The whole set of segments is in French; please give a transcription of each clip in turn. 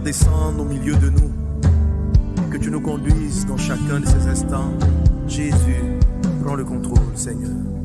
descendre au milieu de nous. Que tu nous conduises dans chacun de ces instants. Jésus, prends le contrôle, Seigneur.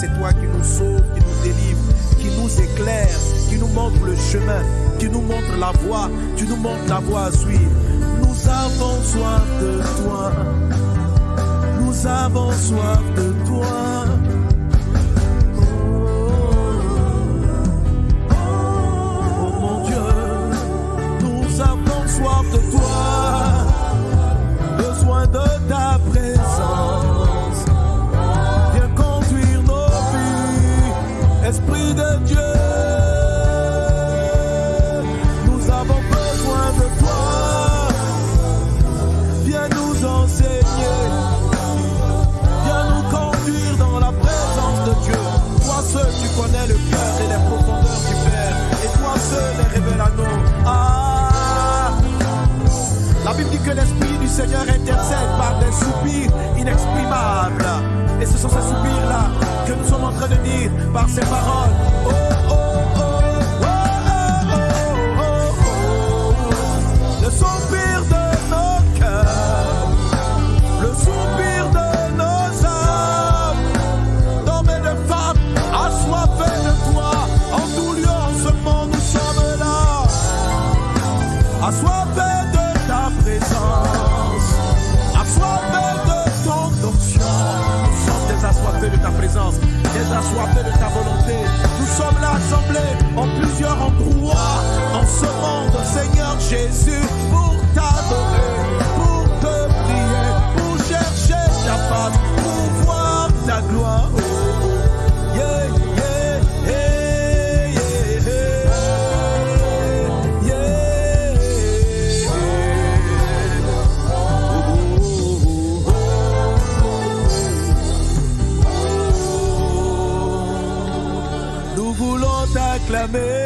C'est toi qui nous sauves, qui nous délivre, qui nous éclaire, qui nous montre le chemin, qui nous montre la voie, tu nous montres la voie à suivre. Nous avons soif de toi. Nous avons soif de toi. Esprit de Dieu. Nous avons besoin de toi. Viens nous enseigner. Viens nous conduire dans la présence de Dieu. Toi seul, tu connais le cœur et les profondeurs du Père. Et toi seul les révèle à nous. Ah! La Bible dit que l'Esprit du Seigneur intercède par des soupirs inexprimables. Et ce sont ces soupirs-là que nous sommes en train de dire par ces paroles. Jésus, pour t'adorer, pour te prier, pour chercher ta face, pour voir ta gloire. Nous voulons t'acclamer.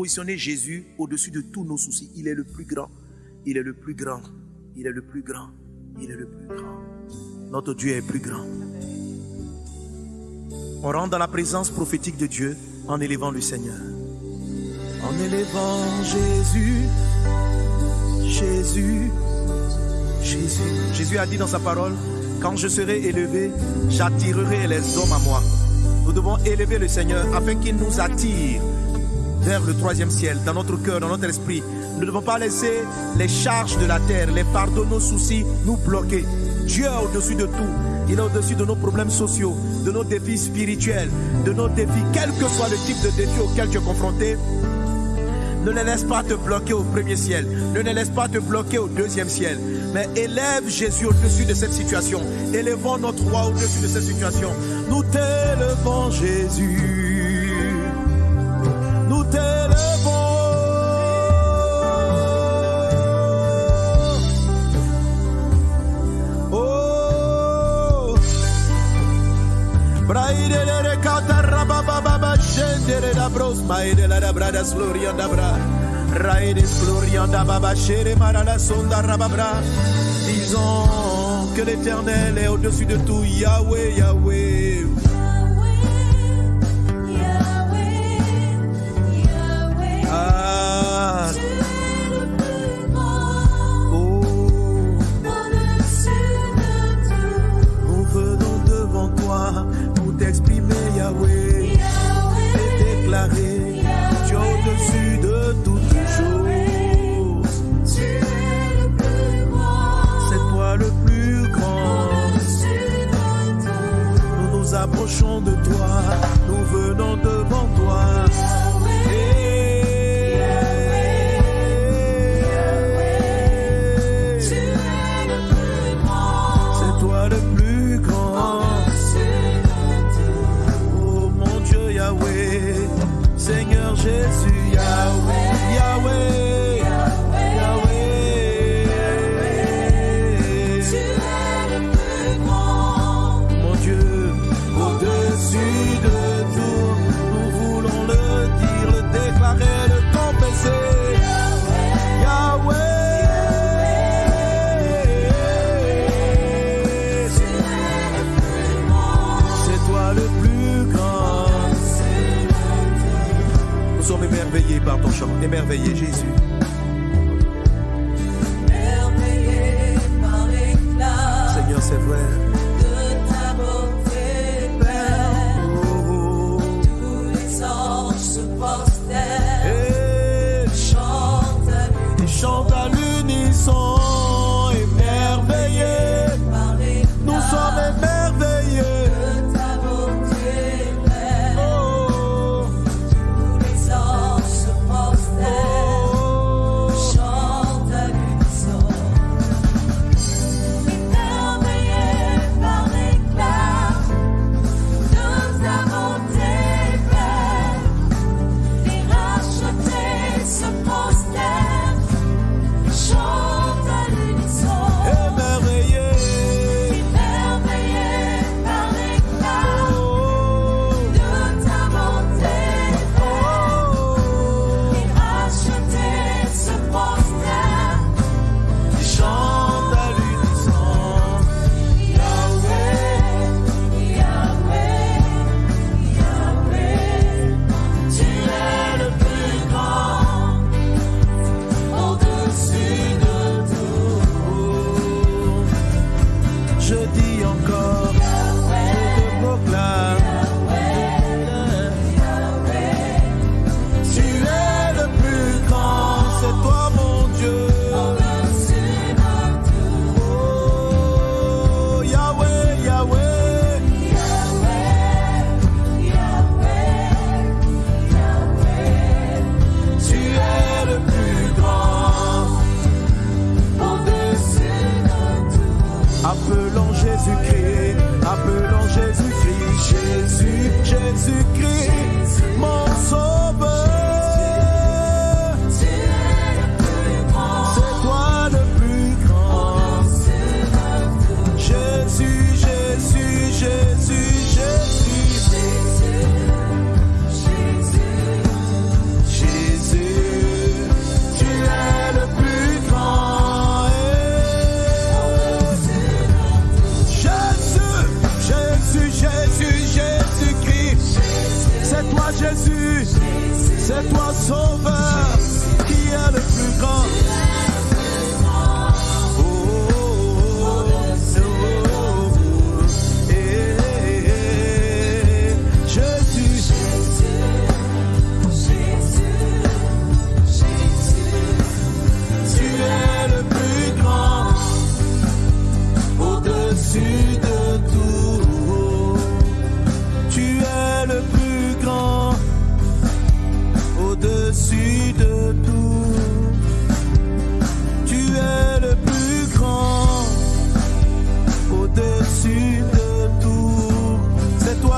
Positionner Jésus au-dessus de tous nos soucis. Il est le plus grand. Il est le plus grand. Il est le plus grand. Il est le plus grand. Notre Dieu est plus grand. On rentre dans la présence prophétique de Dieu en élevant le Seigneur. En élevant Jésus, Jésus, Jésus. Jésus a dit dans sa parole, quand je serai élevé, j'attirerai les hommes à moi. Nous devons élever le Seigneur afin qu'il nous attire vers le troisième ciel, dans notre cœur, dans notre esprit. Nous ne devons pas laisser les charges de la terre, les fardeaux, nos soucis nous bloquer. Dieu est au-dessus de tout. Il est au-dessus de nos problèmes sociaux, de nos défis spirituels, de nos défis, quel que soit le type de défi auquel tu es confronté. Ne les laisse pas te bloquer au premier ciel. Ne les laisse pas te bloquer au deuxième ciel. Mais élève Jésus au-dessus de cette situation. Élevons notre roi au-dessus de cette situation. Nous t'élevons Jésus. Disons que l'éternel est au-dessus de tout. Yahweh, Yahweh. Approchons de toi, nous venons devant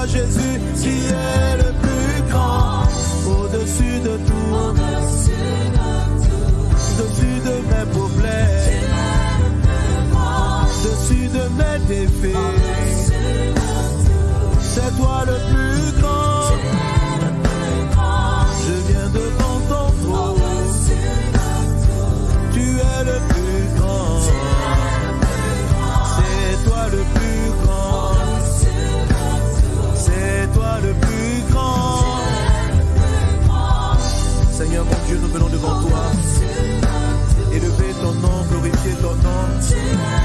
Jesus. Tonight.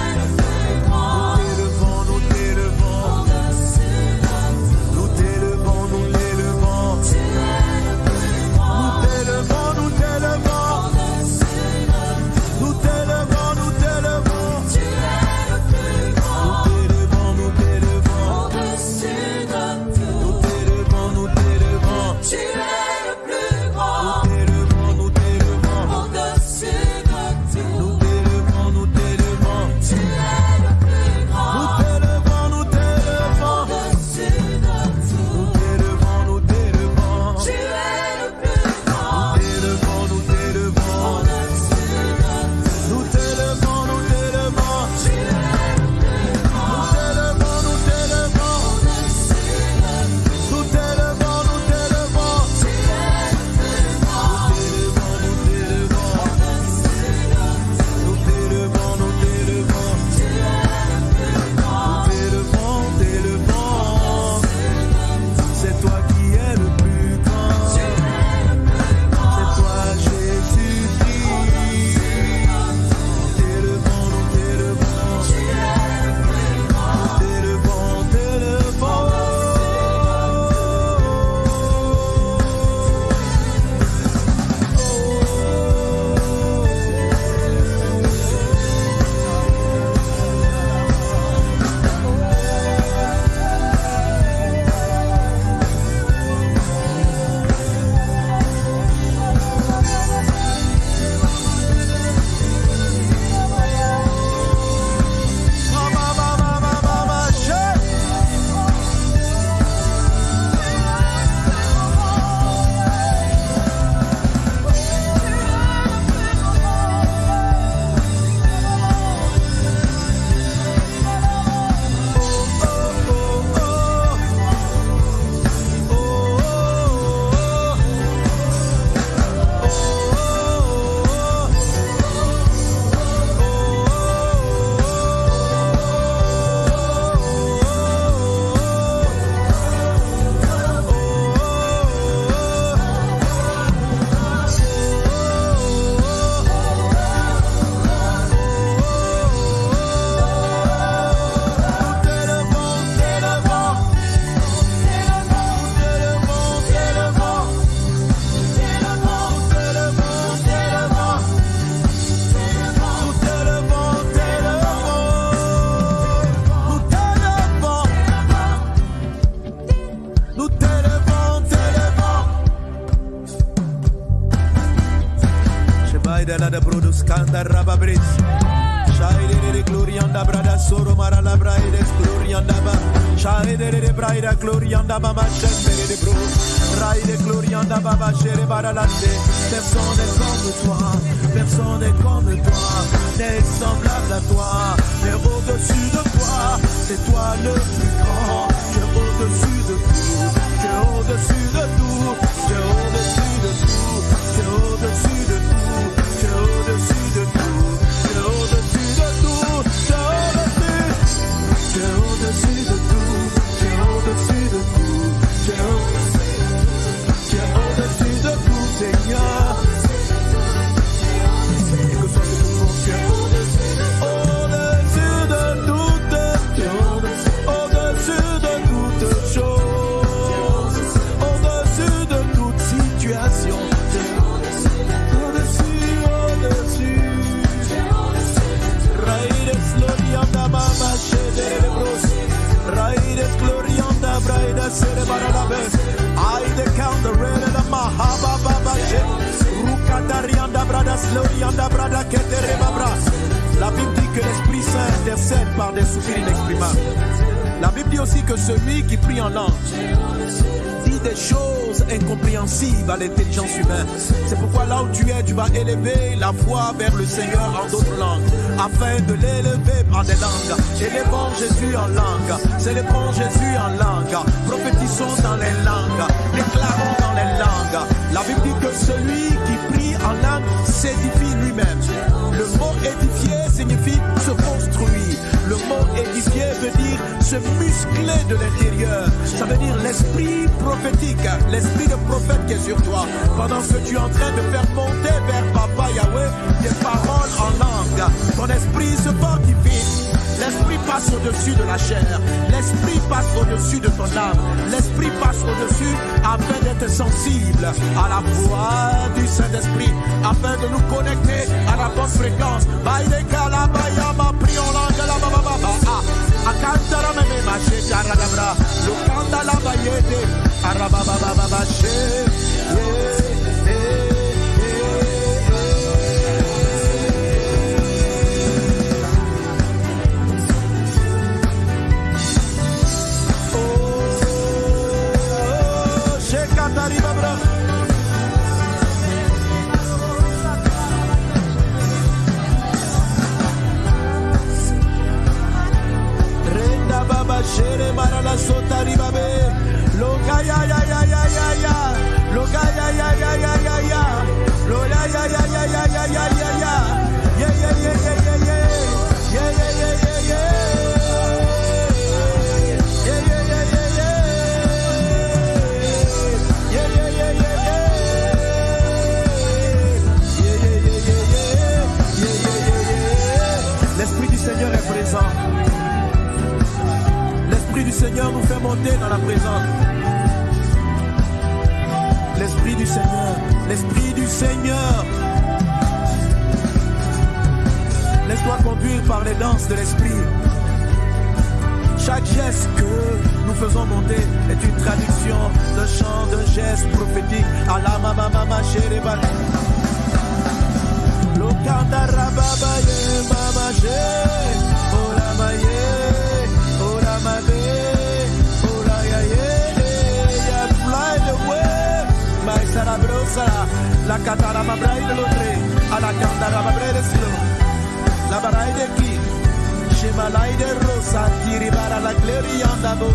Kanda Rababris. Shaide de Glorianda Brada Soro Mara la Braide Glorianda Ba. Shaide de Braida Glorianda Ba Machete de Bro. Raide Glorianda Baba Chere. Personne n'est comme toi. Personne n'est comme toi. N'est semblable à toi. Mais au-dessus de toi, c'est toi le plus grand. Tu es au-dessus de tout. Tu es au-dessus de tout. La Bible dit que l'Esprit Saint intercède par des soupirs inexprimables. La Bible dit aussi que celui qui prie en langue des choses incompréhensibles à l'intelligence humaine. C'est pourquoi là où tu es, tu vas élever la voix vers le Seigneur en d'autres langues, afin de l'élever par des langues. Élevons Jésus en langue, célébrons Jésus en langue, prophétisons dans les langues, déclarons dans les langues. La Bible dit que celui qui prie en langue s'édifie lui-même. Le mot édifier signifie se construire. Mot édifier veut dire se muscler de l'intérieur. Ça veut dire l'esprit prophétique, l'esprit de prophète qui est sur toi. Pendant que tu es en train de faire monter vers Papa Yahweh des paroles en langue, ton esprit se fortifie. L'esprit passe au-dessus de la chair. L'esprit passe au-dessus de ton âme. L'esprit passe au-dessus afin d'être sensible à la voix du Saint-Esprit, afin de nous connecter à la bonne fréquence. Baïdeka Renda baba shere ya ya ya ya ya ya. Ya ya ya ya ya ya. Ya ya ya ya ya ya ya ya ya. Yeah yeah yeah Seigneur nous fait monter dans la présence. L'Esprit du Seigneur, l'Esprit du Seigneur. Laisse-toi conduire par les danses de l'Esprit. Chaque geste que nous faisons monter est une traduction de chant, de geste prophétique. Allah mama mama La katara ma braide l'autre, à la candara ma braide silo. La baraide qui, chez ma laide rosa, tiri bara la gloria andavo.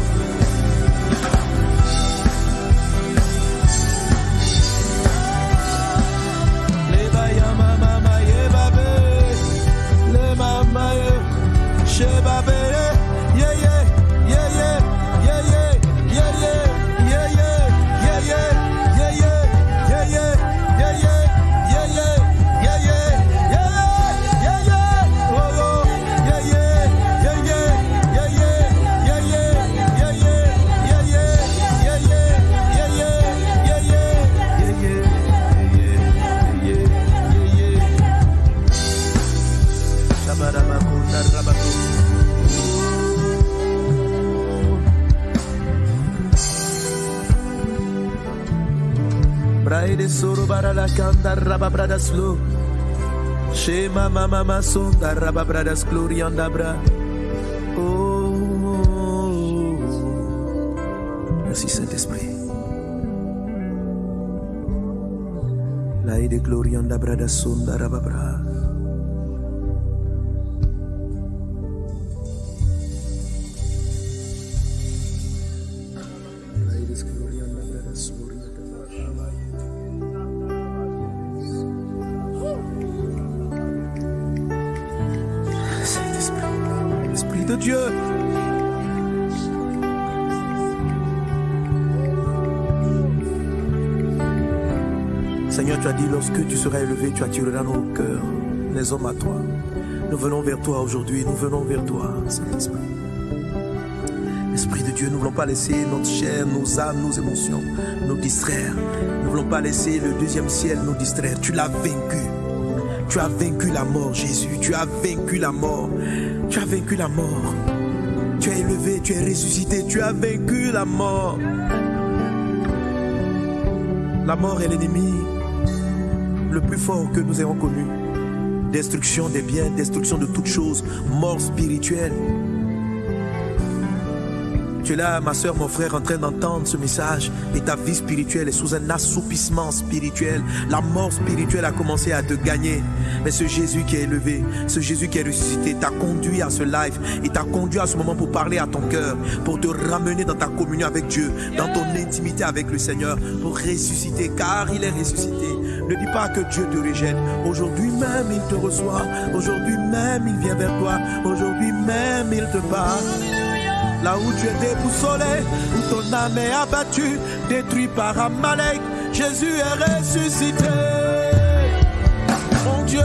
Leva ya mama yeba be, le mama ye, sheba be. para la canta raba bradas flu. Shema mama masunda raba bradas glorianda bra. Oh, merci Saint-Esprit. Laide glorianda bradas sunda raba bradas. Seigneur, tu as dit, lorsque tu seras élevé, tu attireras nos cœurs, les hommes à toi. Nous venons vers toi aujourd'hui, nous venons vers toi, Saint-Esprit. Esprit de Dieu, nous ne voulons pas laisser notre chair, nos âmes, nos émotions nous distraire. Nous ne voulons pas laisser le deuxième ciel nous distraire. Tu l'as vaincu. Tu as vaincu la mort, Jésus. Tu as vaincu la mort. Tu as vaincu la mort. Tu es élevé, tu es ressuscité. Tu as vaincu la mort. La mort est l'ennemi le plus fort que nous ayons connu. Destruction des biens, destruction de toutes choses, mort spirituelle. Tu là, ma soeur, mon frère, en train d'entendre ce message et ta vie spirituelle est sous un assoupissement spirituel. La mort spirituelle a commencé à te gagner. Mais ce Jésus qui est élevé, ce Jésus qui est ressuscité, t'a conduit à ce live et t'a conduit à ce moment pour parler à ton cœur, pour te ramener dans ta communion avec Dieu, dans ton intimité avec le Seigneur, pour ressusciter, car il est ressuscité. Ne dis pas que Dieu te rejette. Aujourd'hui même, il te reçoit. Aujourd'hui même, il vient vers toi. Aujourd'hui même, il te parle. Là où tu es déboussolé, où ton âme est abattue, détruit par Amalek, Jésus est ressuscité. Mon Dieu.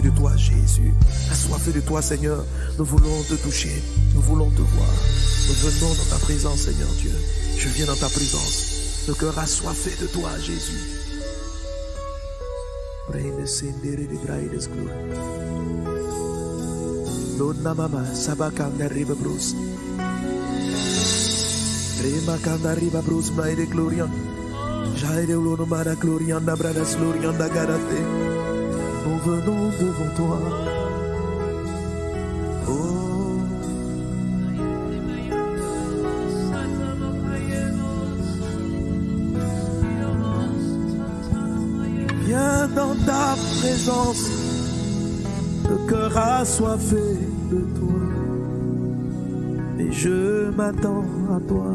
de toi, Jésus. Assoiffé de toi, Seigneur. Nous voulons te toucher. Nous voulons te voir. Nous venons dans ta présence, Seigneur Dieu. Je viens dans ta présence. Le cœur assoiffé de toi, Jésus venons devant toi. Oh. Viens dans ta présence, le cœur assoiffé de toi. Et je m'attends à toi.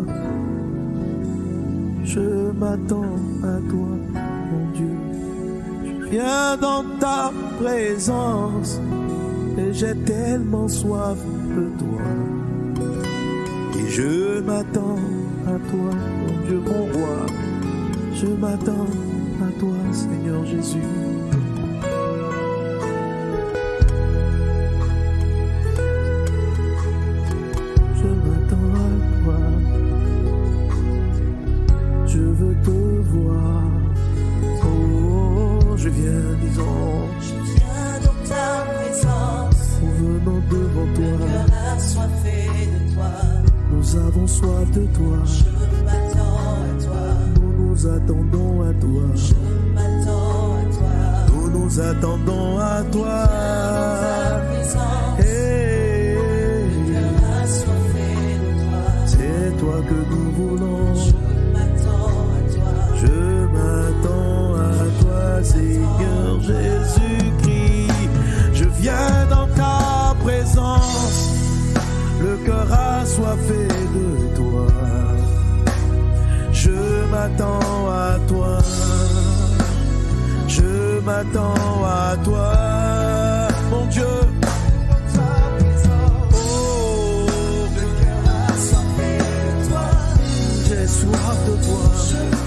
Je m'attends à toi, mon Dieu rien dans ta présence. Et j'ai tellement soif de toi. Et je m'attends à toi, mon Dieu, mon roi. Je m'attends à toi, Seigneur Jésus. 如果。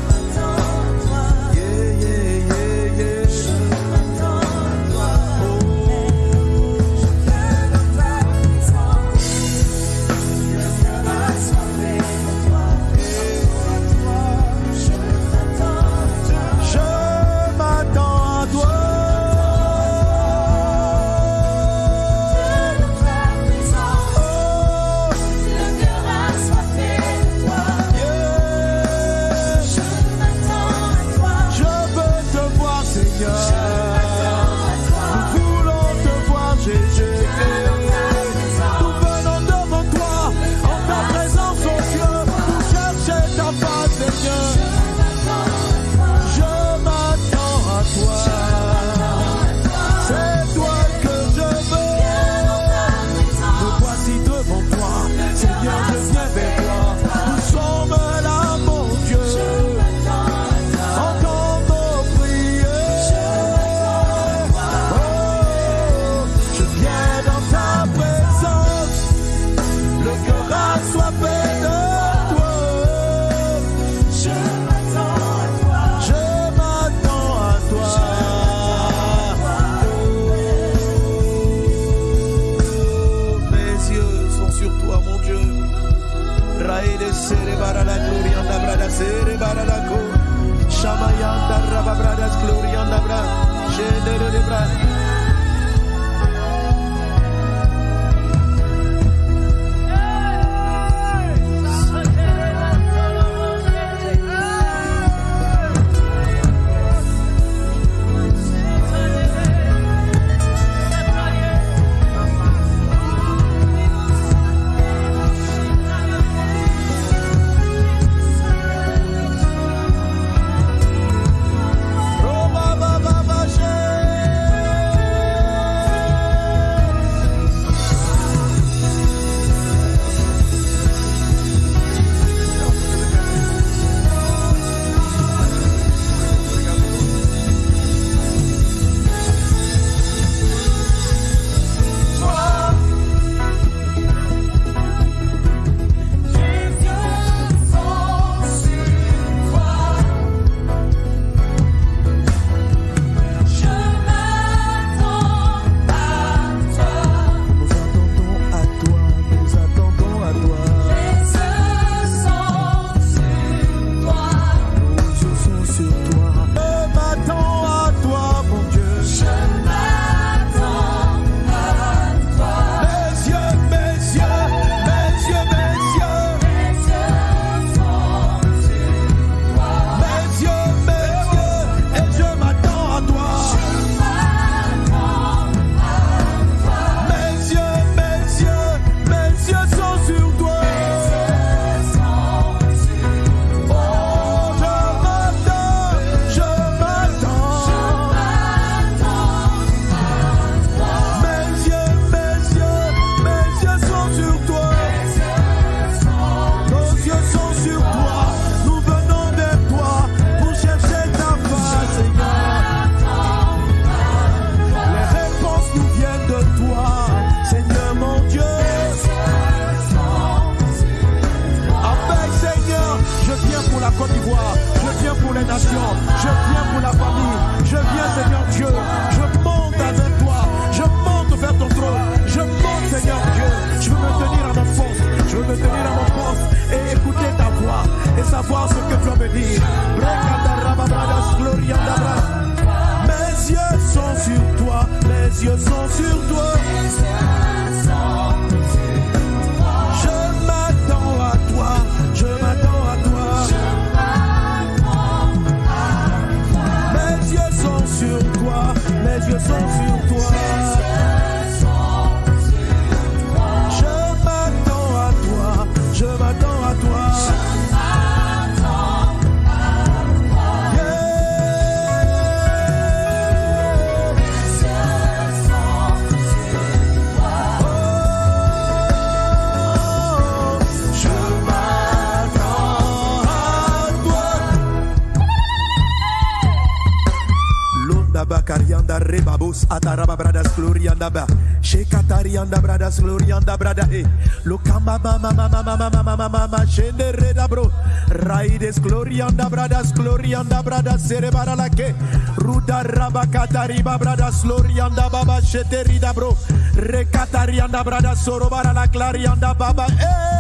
Bros, ataraba bradas, glorianda ba. Shekatarianda bradas, glorianda brada e. Lokamba mama mama mama mama mama mama shende reda bro. Raides glorianda bradas, glorianda bradas, serebara la ke. Ruda raba katariba bradas, glorianda baba sheterida bro. Rekatarianda bradas, sorobara la clarianda baba eh.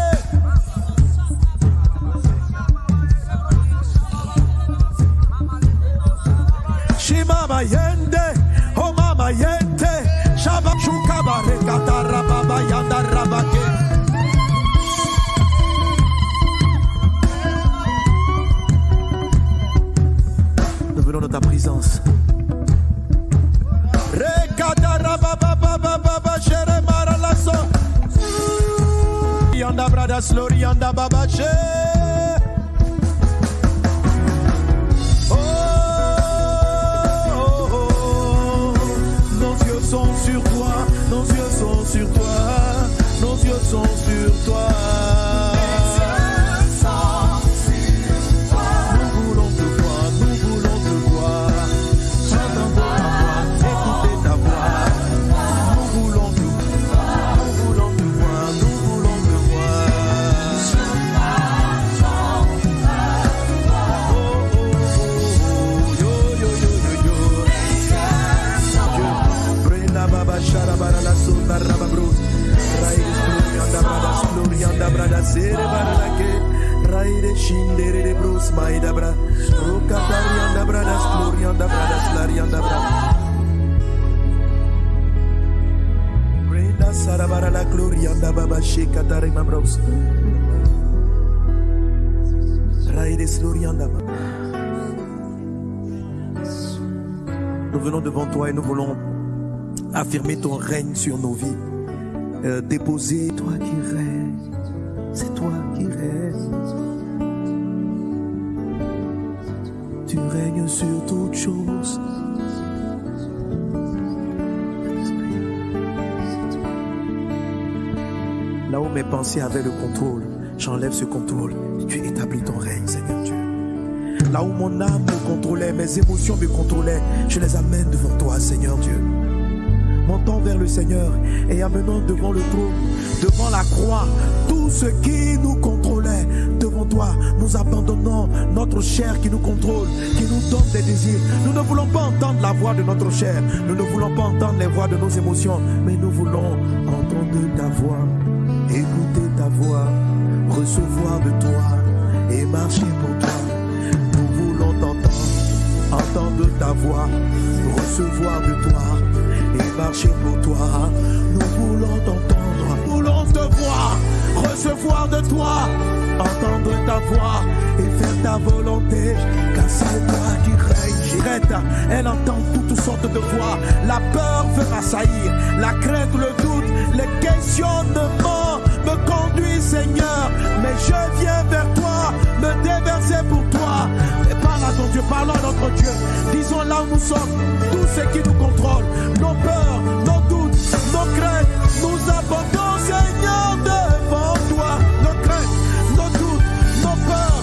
Shimama yende, mama yende, shaba shukaba rekata rababa yanda rabake. Nous venons de ta présence. Rekata rababa baba baba shere maralaso. Yanda brada slori yanda baba. Nos yeux sont sur toi, nos yeux sont sur toi. Nous venons devant toi et nous voulons affirmer ton règne sur nos vies. Euh, déposer toi qui règnes. Pensées avaient le contrôle, j'enlève ce contrôle. Tu établis ton règne, Seigneur Dieu. Là où mon âme me contrôlait, mes émotions me contrôlaient, je les amène devant toi, Seigneur Dieu. Montons vers le Seigneur et amenons devant le trône, devant la croix, tout ce qui nous contrôlait. Devant toi, nous abandonnons notre chair qui nous contrôle, qui nous donne des désirs. Nous ne voulons pas entendre la voix de notre chair, nous ne voulons pas entendre les voix de nos émotions, mais nous voulons entendre ta voix, écouter ta voix, recevoir de toi et marcher pour toi. Nous voulons t'entendre, entendre ta voix, recevoir de toi et marcher pour toi. Nous voulons t'entendre, voulons te voir, recevoir de toi, entendre ta voix et faire ta volonté, car c'est toi qui. J'irai, elle entend toutes sortes de voix. La peur veut m'assaillir, la crainte, le doute, les questionnements me conduisent, Seigneur. Mais je viens vers toi, me déverser pour toi. Et parle à ton Dieu, parlons à notre Dieu. Disons là où nous sommes, tout ce qui nous contrôle, nos peurs, nos doutes, nos craintes, nous abandonnons, Seigneur, devant toi. Nos craintes, nos doutes, nos peurs,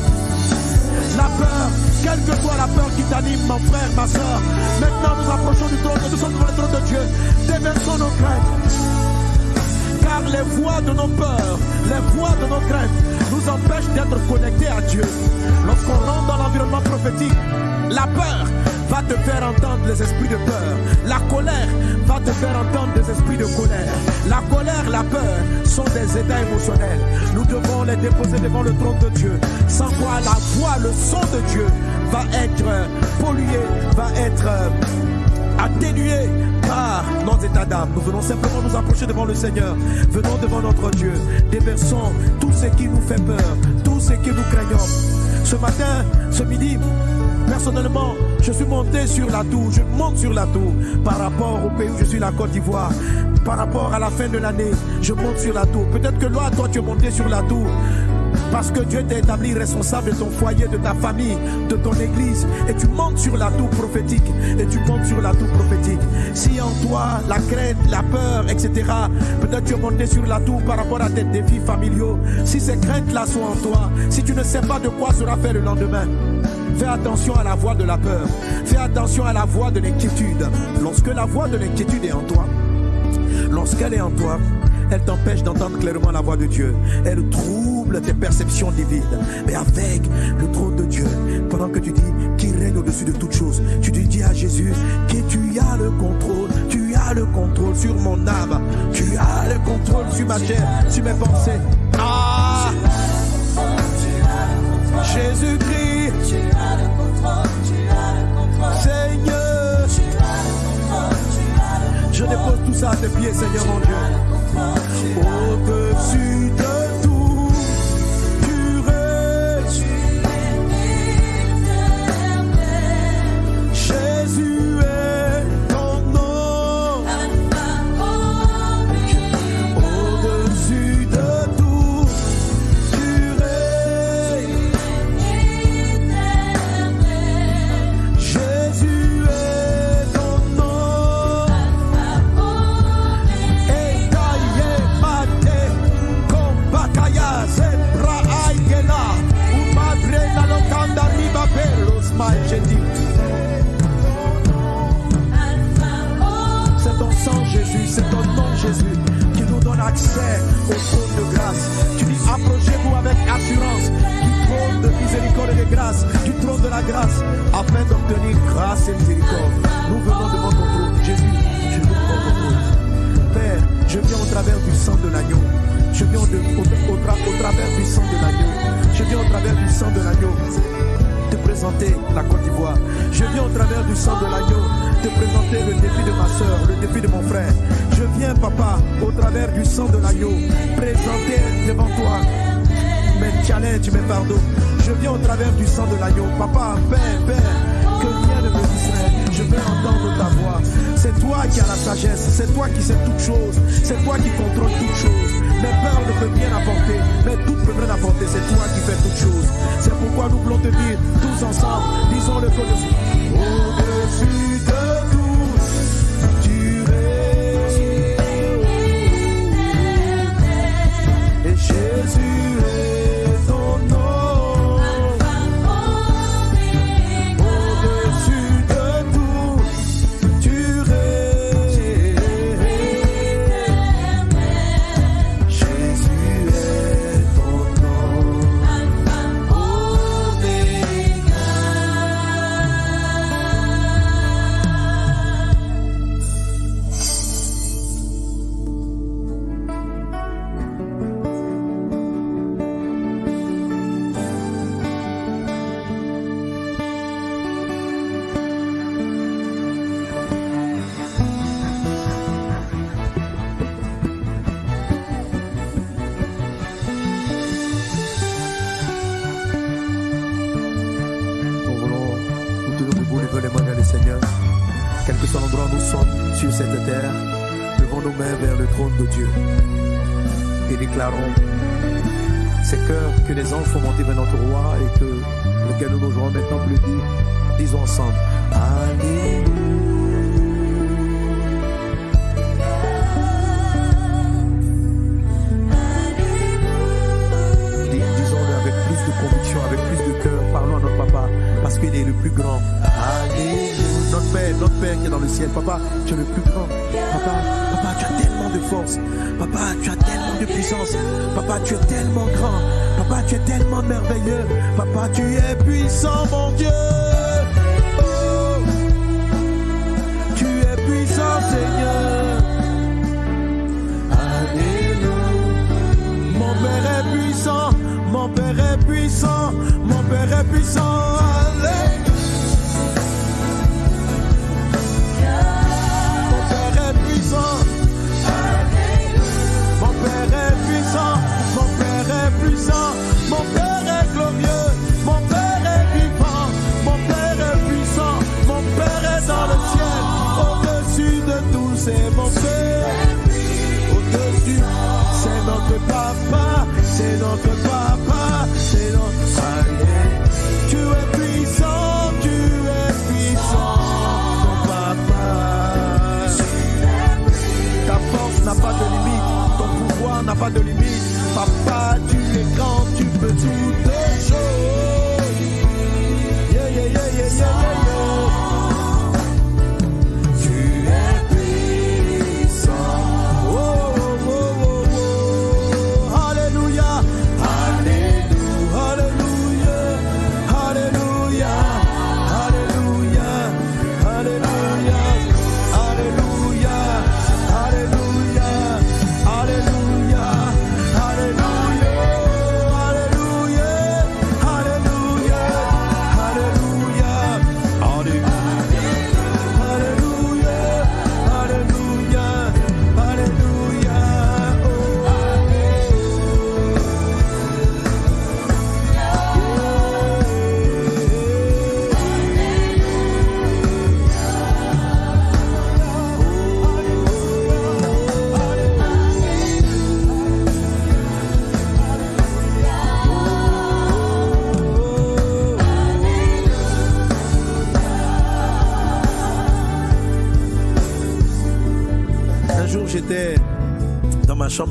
la peur, quelle que soit la peur qui t'anime, mon frère, ma soeur. Maintenant, nous approchons du trône, nous sommes devant le trône de Dieu. Déversons nos craintes. Les voix de nos peurs, les voix de nos craintes nous empêchent d'être connectés à Dieu. Lorsqu'on rentre dans l'environnement prophétique, la peur va te faire entendre les esprits de peur. La colère va te faire entendre des esprits de colère. La colère, la peur sont des états émotionnels. Nous devons les déposer devant le trône de Dieu. Sans quoi la voix, le son de Dieu va être pollué, va être euh, atténué par nos états d'âme. Nous venons simplement nous approcher devant le Seigneur. Venons devant notre Dieu. Déversons tout ce qui nous fait peur, tout ce que nous craignons. Ce matin, ce midi, personnellement, je suis monté sur la tour. Je monte sur la tour par rapport au pays où je suis, la Côte d'Ivoire. Par rapport à la fin de l'année, je monte sur la tour. Peut-être que là, toi, tu es monté sur la tour. Parce que Dieu t'a établi responsable de ton foyer, de ta famille, de ton église. Et tu montes sur la tour prophétique. Et tu montes sur la tour prophétique. Si en toi, la crainte, la peur, etc., peut-être tu es monté sur la tour par rapport à tes défis familiaux. Si ces craintes-là sont en toi, si tu ne sais pas de quoi sera fait le lendemain, Fais attention à la voix de la peur. Fais attention à la voix de l'inquiétude. Lorsque la voix de l'inquiétude est en toi, lorsqu'elle est en toi, elle t'empêche d'entendre clairement la voix de Dieu. Elle trouble tes perceptions divines. Mais avec le trône de Dieu, pendant que tu dis qu'il règne au-dessus de toutes choses, tu dis à Jésus que tu as le contrôle. Tu as le contrôle sur mon âme. Tu as le contrôle sur ma chair, sur mes pensées. Ah! Jésus-Christ, Seigneur, je dépose tout ça à tes pieds, Seigneur mon Dieu. Au-dessus au- au tra- au travers du sang de l'agneau. Je viens au travers du sang de l'agneau te présenter la Côte d'Ivoire. Je viens au travers du sang de l'agneau te présenter le défi de ma soeur, le défi de mon frère. Je viens, papa, au travers du sang de l'agneau, présenter devant toi mes challenges, mes fardeaux. Je viens au travers du sang de l'agneau. Papa, Père, Père, que rien ne me. Je veux entendre ta voix. C'est toi qui as la sagesse. C'est toi qui sais toutes choses. C'est toi qui contrôles toutes choses. Mes peurs ne peuvent rien apporter. Mais tout peut rien apporter. C'est toi qui fais toutes choses. C'est pourquoi nous voulons te dire, tous ensemble, disons-le au-dessus. Au-dessus terre, levons nos mains vers le trône de Dieu et déclarons ces cœurs que les anges font monter vers notre roi et que lequel nous nous maintenant le dire. Disons ensemble Alléluia. Papa, tu es le plus grand. Papa, papa, tu as tellement de force. Papa, tu as tellement de puissance. Papa, tu es tellement grand. Papa, tu es tellement merveilleux. Papa, tu es puissant, mon Dieu. Oh, tu es puissant, Seigneur. Mon Père est puissant, mon Père est puissant, mon Père est puissant. Mon Père est puissant, mon Père est puissant, mon Père est glorieux, mon Père est vivant, mon Père est puissant, mon Père est dans le ciel, au-dessus de tout, c'est mon Père. Au-dessus, c'est notre papa, c'est notre papa, c'est notre Alléluia. Tu es puissant, pas de limite. Papa, tu es grand, tu peux toutes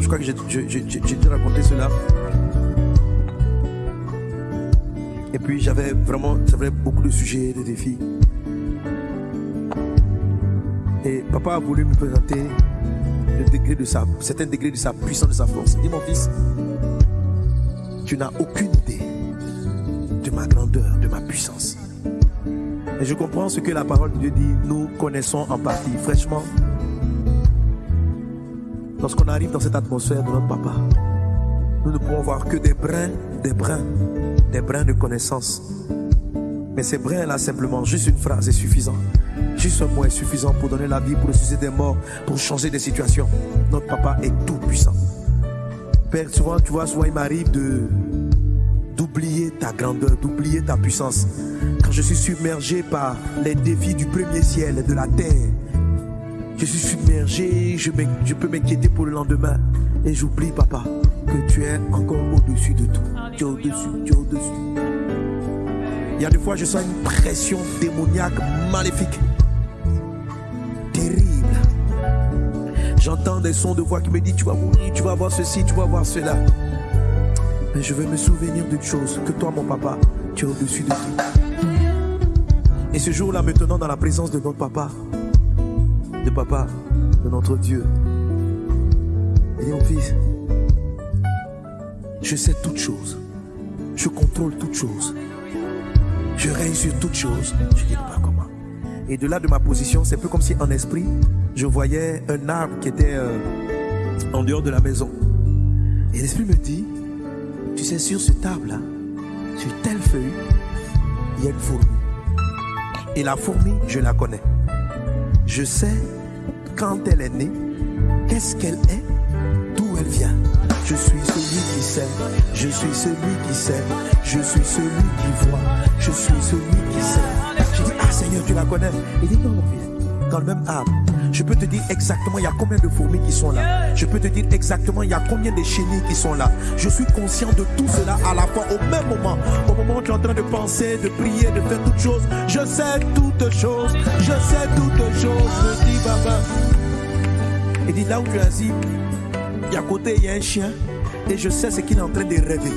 je crois que j'ai déjà raconté cela. Et puis j'avais vraiment beaucoup de sujets, de défis. Et papa a voulu me présenter le degré de sa, certain degré de sa puissance, de sa force. Il dit mon fils, tu n'as aucune idée de ma grandeur, de ma puissance. Et je comprends ce que la parole de Dieu dit. Nous connaissons en partie, fraîchement. Lorsqu'on arrive dans cette atmosphère de notre papa, nous ne pouvons voir que des brins, des brins, des brins de connaissance. Mais ces brins-là, simplement, juste une phrase est suffisant. Juste un mot est suffisant pour donner la vie, pour ressusciter des morts, pour changer des situations. Notre papa est tout puissant. Père, souvent, tu vois, souvent il m'arrive de d'oublier ta grandeur, d'oublier ta puissance. Quand je suis submergé par les défis du premier ciel et de la terre, je suis submergé, je, peux m'inquiéter pour le lendemain. Et j'oublie, papa, que tu es encore au-dessus de tout. Tu es au-dessus, tu es au-dessus. Il y a des fois, je sens une pression démoniaque, maléfique, terrible. J'entends des sons de voix qui me disent, tu vas mourir, tu vas voir ceci, tu vas voir cela. Mais je veux me souvenir d'une chose, que toi, mon papa, tu es au-dessus de tout. Et ce jour-là, me tenant dans la présence de notre papa, de papa, de notre Dieu, il dit, mon fils, je sais toutes choses. Je contrôle toutes choses. Je règne sur toutes choses. Je dis pas comment. Et de là de ma position, c'est peu comme si en esprit, je voyais un arbre qui était euh, en dehors de la maison. Et l'esprit me dit, tu sais, sur ce table-là, sur telle feuille, il y a une fourmi. Et la fourmi, je la connais. Je sais quand elle est née, qu'est-ce qu'elle est, d'où elle vient. Je suis celui qui sait, je suis celui qui sait, je suis celui qui voit, je suis celui qui sait. Je dis, ah Seigneur, tu la connais. Il dit, non, mon fils, dans le même arbre. Je peux te dire exactement il y a combien de fourmis qui sont là. Je peux te dire exactement il y a combien de chenilles qui sont là. Je suis conscient de tout cela à la fois au même moment. Au moment où tu es en train de penser, de prier, de faire toutes choses. Je sais toutes choses. Je sais toutes choses. Me dit Baba. Il dit là où tu es assis, et à côté il y a un chien. Et je sais ce qu'il est en train de rêver.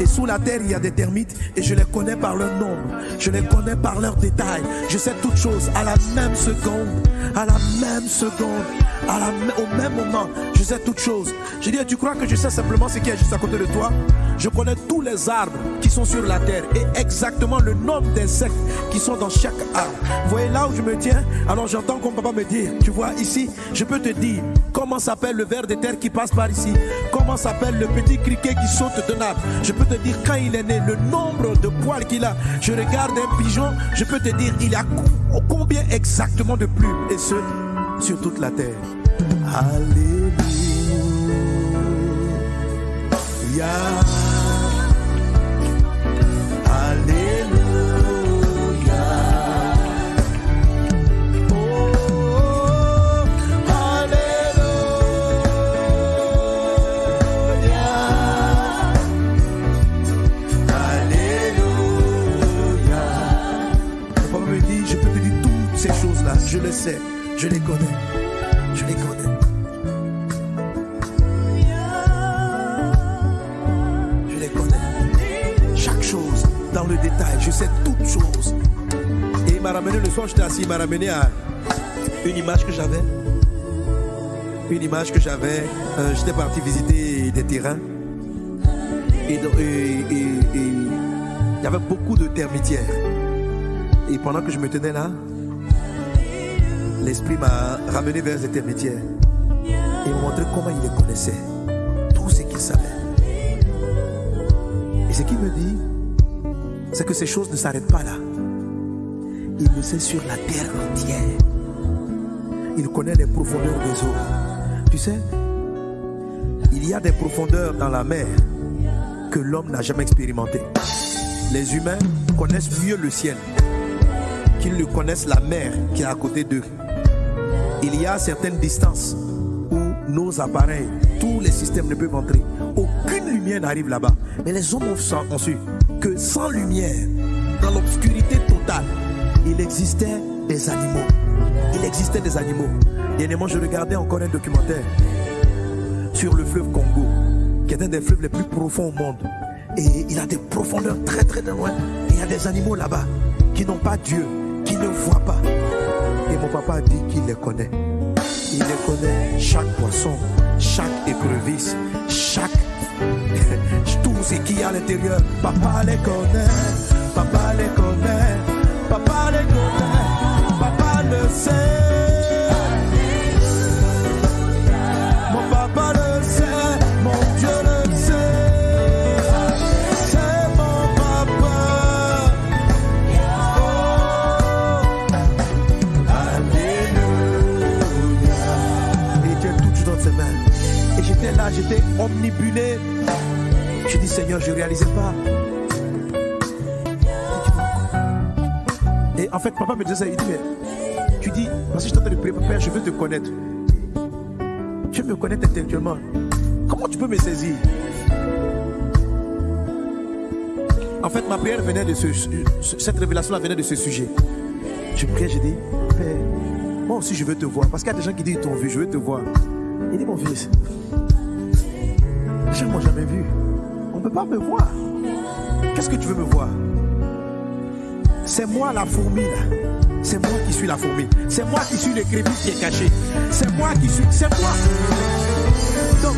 Et sous la terre, il y a des termites et je les connais par leur nombre. Je les connais par leurs détails. Je sais toutes choses à la même seconde. À la même seconde. Au même moment. Je sais toutes choses. Je dis, tu crois que je sais simplement ce qui est juste à côté de toi? Je connais tous les arbres qui sont sur la terre et exactement le nombre d'insectes qui sont dans chaque arbre. Vous voyez là où je me tiens? Alors j'entends comme papa me dire, tu vois ici, je peux te dire comment s'appelle le ver de terre qui passe par ici. Comment s'appelle le petit criquet qui saute d'un arbre. Je peux te dire quand il est né, le nombre de poils qu'il a. Je regarde un pigeon, je peux te dire il a co- combien exactement de plumes. Et ce, sur toute la terre. Alléluia. Alléluia. Alléluia. Alléluia. Je peux te dire toutes ces choses-là. Je le sais. Je les connais. Le détail. Je sais toutes choses. Et il m'a ramené le soir, j'étais assis, il m'a ramené à une image que j'avais. Une image que j'avais. Euh, j'étais parti visiter des terrains. Et il y avait beaucoup de termitières. Et pendant que je me tenais là, l'esprit m'a ramené vers ces termitières. Et montré comment il les connaissait. Tout ce qu'il savait. Et ce qu'il me dit, c'est que ces choses ne s'arrêtent pas là. Il le sait sur la terre entière. Il connaît les profondeurs des eaux. Tu sais, il y a des profondeurs dans la mer que l'homme n'a jamais expérimentées. Les humains connaissent mieux le ciel qu'ils ne connaissent la mer qui est à côté d'eux. Il y a certaines distances où nos appareils, tous les systèmes ne peuvent entrer. Aucune lumière n'arrive là-bas. Mais les hommes ont su que sans lumière, dans l'obscurité totale, il existait des animaux. Il existait des animaux. Dernièrement, je regardais encore un documentaire sur le fleuve Congo, qui est un des fleuves les plus profonds au monde. Et il a des profondeurs très très loin. Et il y a des animaux là-bas qui n'ont pas Dieu, qui ne voient pas. Et mon papa a dit qu'il les connaît. Il les connaît, chaque poisson, chaque écrevisse, chaque... tout ce a à l'intérieur. Papa les connaît, papa les connaît, papa les connaît, papa le sait. Mon papa le sait, mon Dieu le sait. C'est mon papa. Oh, Alléluia. Et j'étais là, j'étais omnibulé. Je dis Seigneur, je ne réalisais pas. Et en fait, papa me disait ça, il dit, mais tu dis, parce que je train de prier, Père, je veux te connaître. Tu veux me connaître intellectuellement. Comment tu peux me saisir? En fait, ma prière venait de ce, ce- cette révélation-là venait de ce sujet. Je priais, je dis, Père, moi aussi je veux te voir. Parce qu'il y a des gens qui disent, ils t'ont vu, je veux te voir. Il dit, mon fils, les gens m'ont jamais vu. On ne peut pas me voir. Qu'est-ce que tu veux me voir? C'est moi la fourmi là. C'est moi qui suis la fourmi. C'est moi qui suis l'écrevisse qui est caché. C'est moi qui suis. C'est moi. Donc,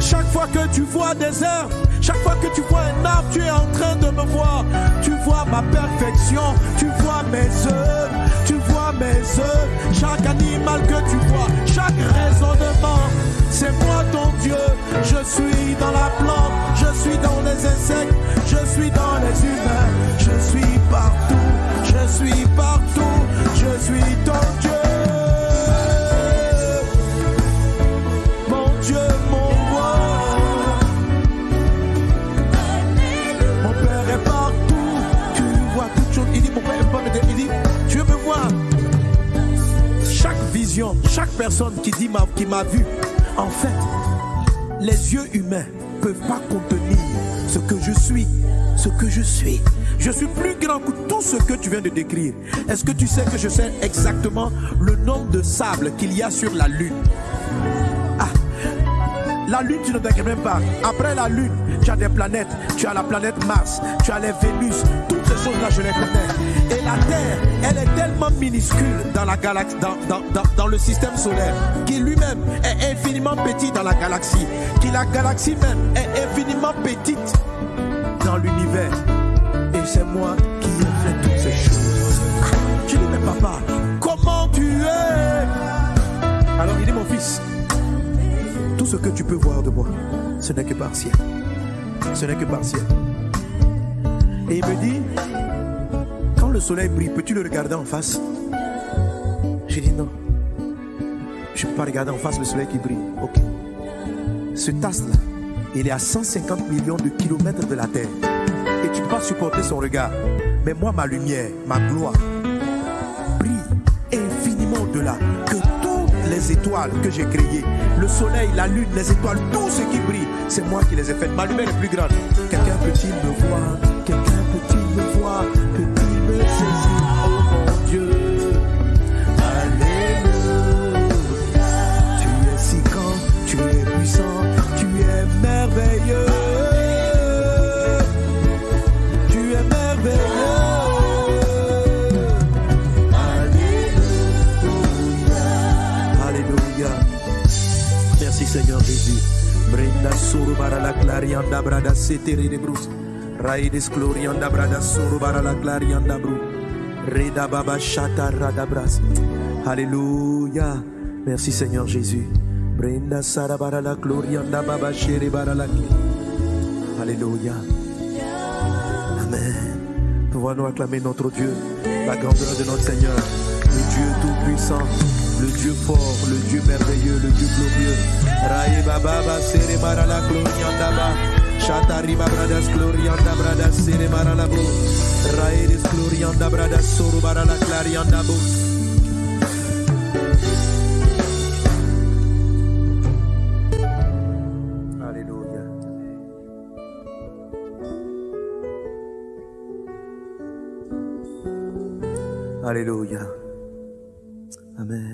chaque fois que tu vois des herbes, chaque fois que tu vois un arbre, tu es en train de me voir. Tu vois ma perfection, tu vois mes œuvres, tu vois mes œuvres. Chaque animal que tu vois, chaque raisonnement, c'est moi ton Je suis dans la plante, je suis dans les insectes, je suis dans les humains, je suis partout, je suis partout, je suis ton Dieu. Mon Dieu, mon roi. Mon Père est partout. Tu vois toutes choses. Il dit, mon Père est me Il dit, tu veux me voir? Chaque vision, chaque personne qui dit qui m'a vu, en fait, les yeux humains peuvent pas contenir ce que je suis, ce que je suis. Je suis plus grand que tout ce que tu viens de décrire. Est-ce que tu sais que je sais exactement le nombre de sables qu'il y a sur la lune? La Lune, tu ne t'inquiètes même pas. Après la Lune, tu as des planètes. Tu as la planète Mars, tu as les Vénus. Toutes ces choses-là, je les connais. Et la Terre, elle est tellement minuscule dans la galaxie, dans, le système solaire, qui lui-même est infiniment petit dans la galaxie. Qui la galaxie même est infiniment petite dans l'univers. Et c'est moi qui ai fait toutes ces choses. Je dis, mais papa, comment tu es? Alors il dit, mon fils, ce que tu peux voir de moi, ce n'est que partiel. Ce n'est que partiel. Et il me dit, quand le soleil brille, peux-tu le regarder en face? J'ai dit non. Je ne peux pas regarder en face le soleil qui brille. Ok. Ce tasse-là, il est à 150 millions de kilomètres de la Terre. Et tu ne peux pas supporter son regard. Mais moi, ma lumière, ma gloire, les étoiles que j'ai créées. Le soleil, la lune, les étoiles, tout ce qui brille, c'est moi qui les ai faites. Ma lumière est plus grande. Quelqu'un peut-il me voir? Suru bara la clarianda brada seteri de brus. Raides glorianda brada suru bara la clarianda bru. Reda baba shata rada bras. Alléluia. Merci Seigneur Jésus. Brenda sara bara la glorianda baba shere bara la. Alléluia. Amen. Pouvons-nous acclamer notre Dieu, la grandeur de notre Seigneur, le Dieu tout-puissant, le Dieu fort, le Dieu merveilleux, le Dieu glorieux. Raï baba ba sere mara la glorianda ba. Shatari ba bradas glorianda bradas sere mara la bro. Raï des glorianda bradas soro bara la clarianda bo. Alléluia. Alléluia. Amen.